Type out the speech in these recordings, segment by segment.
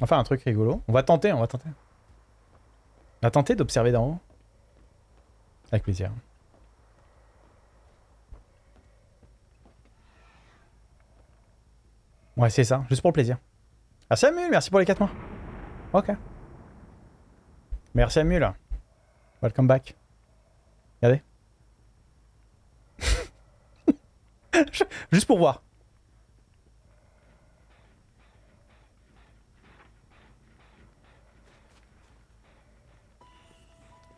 On va faire un truc rigolo. On va tenter, on va tenter. On va tenter d'observer d'en haut. Avec plaisir. Ouais, c'est ça, juste pour le plaisir. Ah, Samuel, merci pour les 4 mois. Ok. Merci Amul. Welcome back. Regardez. juste pour voir.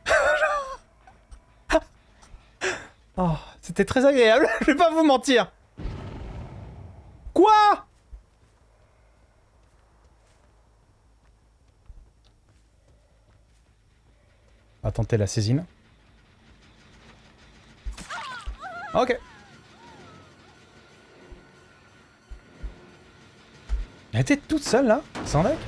Oh, c'était très agréable, je vais pas vous mentir. Quoi? On va tenter la saisine. Ok. Elle était toute seule là, sans deck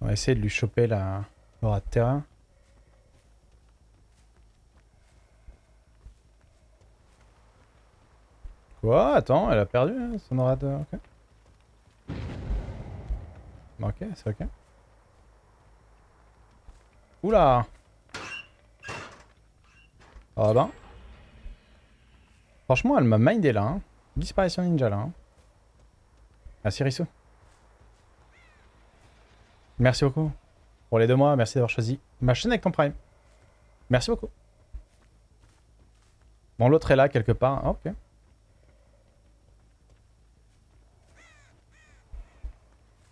On va essayer de lui choper la aura de terrain. Quoi? Attends, elle a perdu hein, son aura de... Ok. Ok, c'est ok. Oula Ah ben. Franchement, elle m'a mindé là. Hein. Disparition ninja là. Hein. Merci Rissou. Merci beaucoup. Pour les deux mois, merci d'avoir choisi ma chaîne avec ton prime. Merci beaucoup. Bon, l'autre est là quelque part. Ah, ok.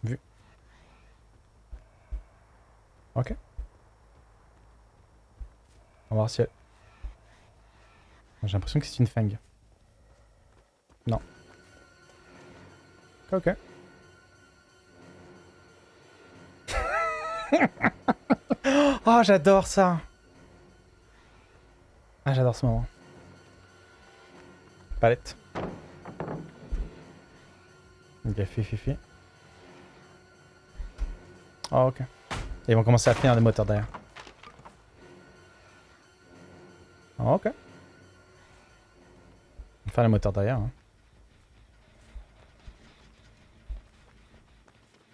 Vu. Ok. On va voir si elle... J'ai l'impression que c'est une fang. Non. Ok. oh, j'adore ça. Ah, j'adore ce moment. Palette. Ok, fifi. Oh, ok. ils vont commencer à finir des moteurs derrière. Oh, ok. Faire les moteurs derrière. Hein.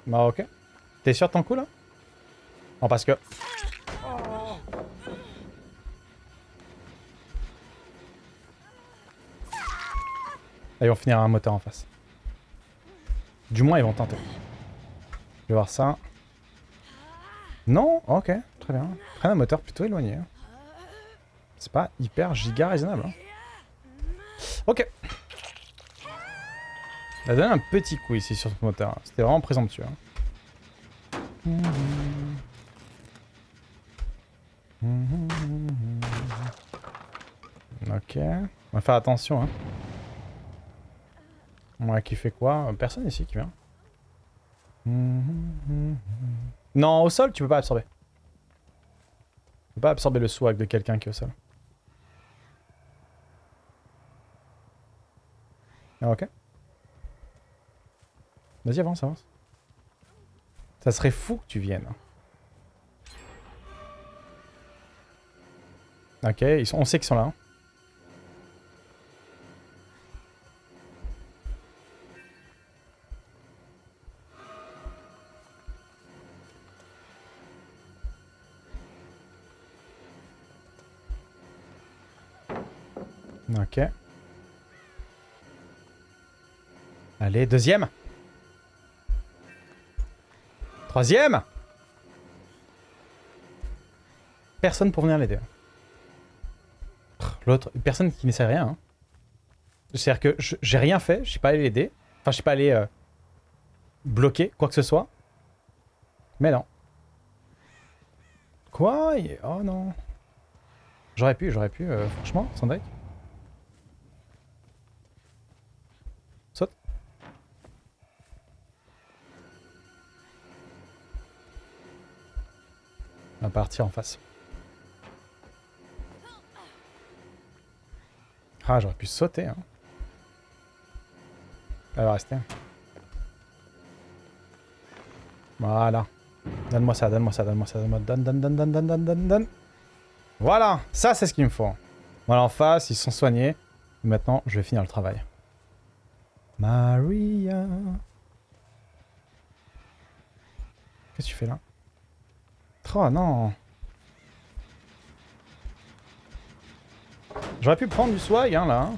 Bah, ok. T'es sûr de ton coup là? Non, parce que... ils vont finir un moteur en face. Du moins, ils vont tenter. Je vais voir ça. Non? Ok, très bien. Prennent un moteur plutôt éloigné. C'est pas hyper giga raisonnable. Hein. Ok. Elle a donné un petit coup ici sur ce moteur. C'était vraiment présomptueux. Hein. Ok. On va faire attention, hein. Qui fait quoi? Personne ici qui vient. Non, au sol, tu peux pas absorber. Tu peux pas absorber le swag de quelqu'un qui est au sol. Ah, ok. Vas-y, avance, avance. Ça serait fou que tu viennes. Ok, ils sont, on sait qu'ils sont là. Hein. Ok. Allez, deuxième. Troisième. Personne pour venir l'aider. L'autre, personne qui ne sait rien. Hein. C'est-à-dire que j'ai rien fait, je suis pas allé l'aider. Enfin, je suis pas allé euh, bloquer quoi que ce soit. Mais non. Quoi? Oh non. J'aurais pu, j'aurais pu, euh, franchement, sans deck. On partir en face. Ah, j'aurais pu sauter. Hein. Elle va rester. Voilà. Donne-moi ça, donne-moi ça, donne-moi ça, donne-moi... Donne, donne, donne, donne, donne, donne, donne, donne. Voilà, ça c'est ce qu'il me faut. Voilà, en face, ils sont soignés. Maintenant, je vais finir le travail. Maria. Qu'est-ce que tu fais là? Oh non J'aurais pu prendre du swag, hein, là.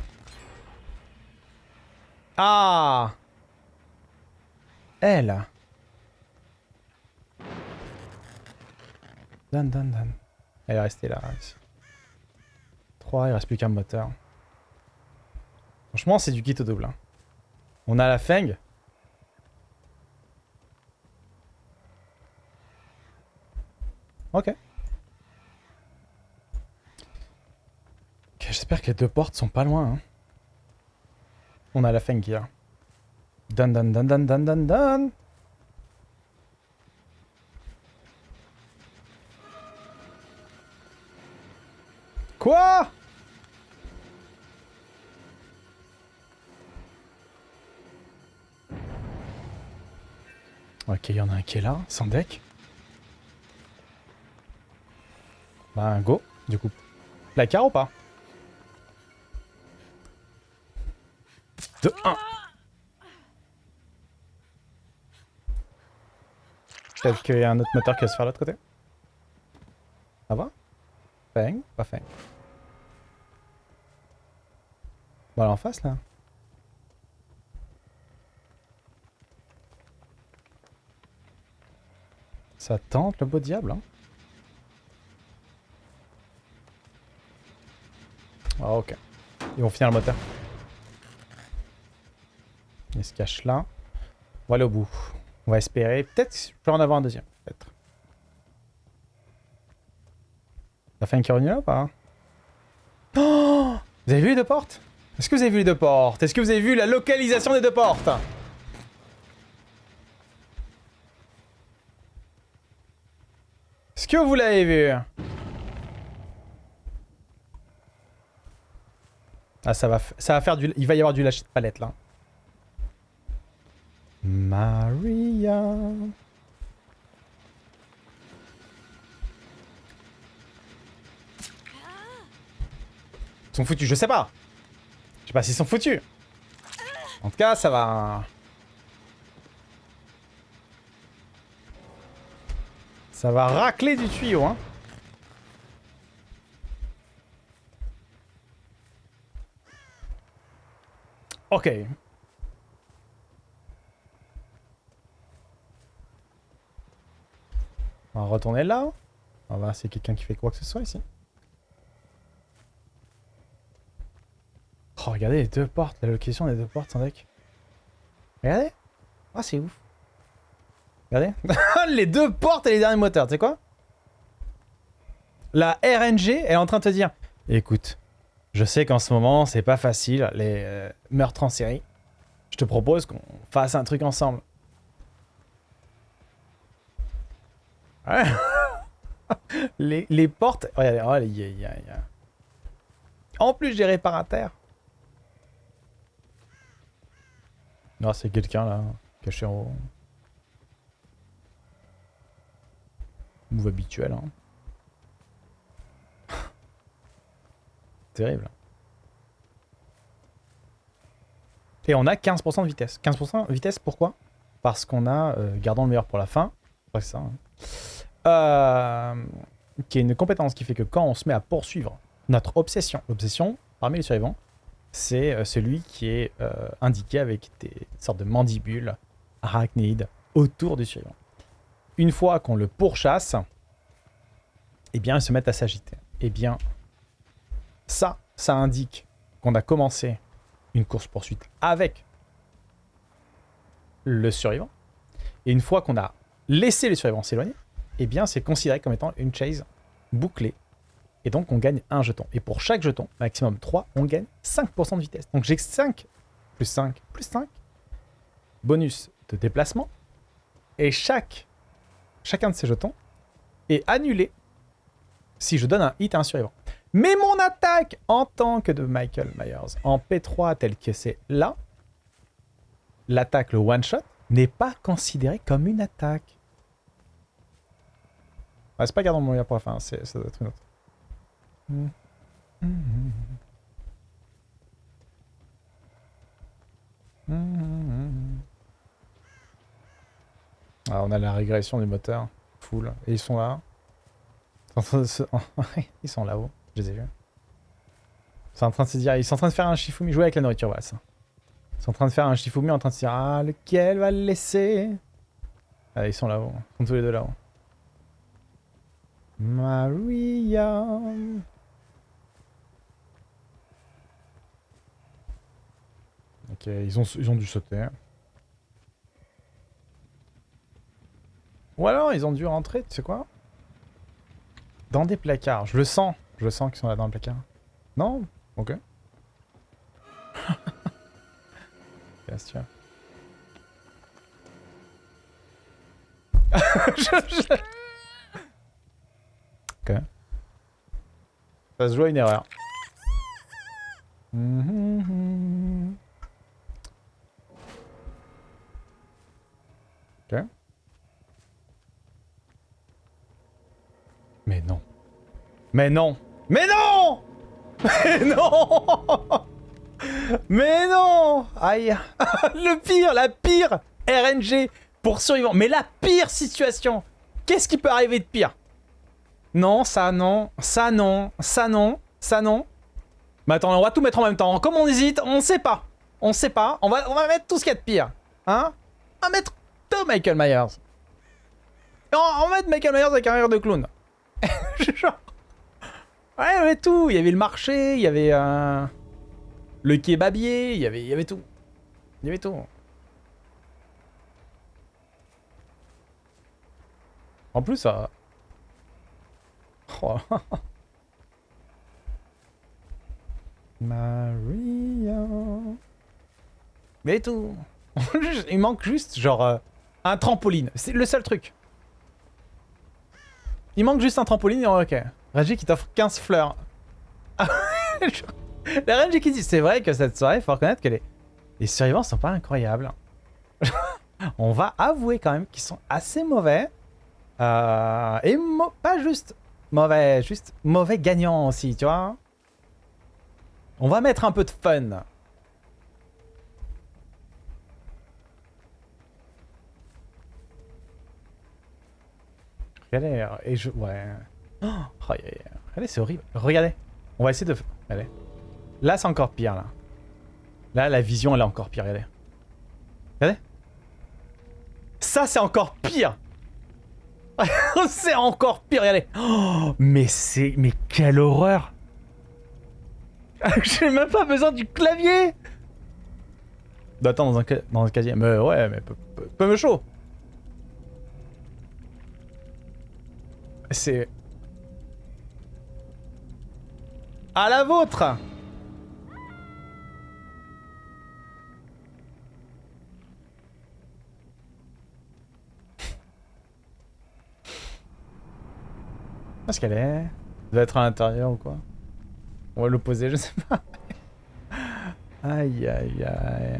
Ah Elle Dan, dan, dan. Elle est restée là, ici. 3, il reste plus qu'un moteur. Franchement, c'est du kit au double. hein. On a la Feng. Ok. Ok, J'espère que les deux portes sont pas loin. hein. On a la Feng qui est là. Dan dan dan dan dan dan. Quoi? Ok, il y en a un qui est là, sans deck. Bah, go, du coup. Placard ou pas? 2, 1. Peut-être qu'il y a un autre moteur qui va se faire de l'autre côté. Ça va? Feng Pas Feng. Voilà en face là. Ça tente le beau diable hein. Ah ok. Ils vont finir le moteur. Il se cache là. On va aller au bout. On va espérer. Peut-être que je peux en avoir un deuxième. Peut-être. Ça fait un là ou pas? Oh Vous avez vu les deux portes? Est-ce que vous avez vu les deux portes? Est-ce que vous avez vu la localisation des deux portes? Est-ce que vous l'avez vu? Ah, ça va, ça va faire du... Il va y avoir du lâcher de palette, là. Maria... Ils sont foutus, je sais pas. Je sais pas s'ils sont foutus. En tout cas, ça va... Ça va racler du tuyau, hein. Ok. On va retourner là. On va voir quelqu'un qui fait quoi que ce soit ici. Oh, regardez les deux portes, la location des deux portes sans deck. Regardez. Ah, c'est ouf. Regardez. les deux portes et les derniers moteurs, tu sais quoi? La RNG elle est en train de te dire Écoute, je sais qu'en ce moment, c'est pas facile, les euh, meurtres en série. Je te propose qu'on fasse un truc ensemble. Ouais. les, les portes... Oh, il y a- a- il y En plus, j'ai réparateurs. Non, c'est quelqu'un là, caché en haut. Move habituel, hein. Terrible. Et on a 15% de vitesse. 15% de vitesse, pourquoi? Parce qu'on a, euh, gardons le meilleur pour la fin, hein. Euh, qui est une compétence qui fait que quand on se met à poursuivre notre obsession, l'obsession, parmi les survivants, c'est euh, celui qui est indiqué avec des sortes de mandibules arachnides autour du survivant. Une fois qu'on le pourchasse, eh bien, ils se mettent à s'agiter. Eh bien, ça, ça indique qu'on a commencé une course-poursuite avec le survivant. Et une fois qu'on a laissé le survivant s'éloigner, eh bien, c'est considéré comme étant une chase bouclée. Et donc, on gagne un jeton. Et pour chaque jeton, maximum 3, on gagne 5% de vitesse. Donc, j'ai 5 plus 5 plus 5 bonus de déplacement. Et chaque, chacun de ces jetons est annulé si je donne un hit à un survivant. Mais mon attaque en tant que de Michael Myers en P3 tel que c'est là, l'attaque, le one-shot, n'est pas considéré comme une attaque. C'est pas gardons mon pour la fin, ça doit être une autre. Ah, on a la régression du moteur. Full. Et ils sont là. Ils sont là-haut. Je les ai vus. Ils sont en train de se dire... Ils sont en train de faire un Shifumi. Jouer avec la nourriture, voilà ça. Ils sont en train de faire un Shifumi en train de se dire... Ah, lequel va le laisser? Ah, ils sont là-haut. Ils sont tous les deux là-haut. Maria... Ok, ils ont, ils ont dû sauter. Ou alors, ils ont dû rentrer, tu sais quoi? Dans des placards. Je le sens. Je sens qu'ils sont là dans le placard. Non? Ok. Qu'est-ce que Ok. Ça se joue à une erreur. Ok. Mais non. Mais non Mais non Mais non Mais non Aïe Le pire, la pire RNG pour survivants. Mais la pire situation Qu'est-ce qui peut arriver de pire? Non, ça non, ça non, ça non, ça non. Mais attends, on va tout mettre en même temps. Comme on hésite, on sait pas. On sait pas. On va, on va mettre tout ce qu'il y a de pire. Hein? On va mettre tout Michael Myers. on, va mettre Michael Myers avec un rire de clown. Genre... Ouais, il y avait tout. Il y avait le marché, il y avait un... le kebabier, il y avait, il y avait tout. Il y avait tout. En plus, ça... Oh. Maria... Mais tout. il manque juste, genre, euh, un trampoline. C'est le seul truc. Il manque juste un trampoline et ok. Reggie qui t'offre 15 fleurs. la Reggie qui dit, c'est vrai que cette soirée, il faut reconnaître que les, les survivants sont pas incroyables. On va avouer quand même qu'ils sont assez mauvais. Euh, et pas juste mauvais, juste mauvais gagnants aussi, tu vois. On va mettre un peu de fun. Et je... Ouais. Oh, Regardez, c'est horrible. Regardez. On va essayer de... Regardez. Là, c'est encore pire, là. Là, la vision, elle est encore pire, regardez. Regardez. Ça, c'est encore pire C'est encore pire, regardez. Oh, mais c'est... Mais quelle horreur J'ai même pas besoin du clavier Attends, dans un, dans un casier. Mais ouais, mais peu me chaud C'est... À la vôtre Est-ce qu'elle est, Elle doit être à l'intérieur ou quoi? On va l'opposer, je sais pas. aïe aïe aïe.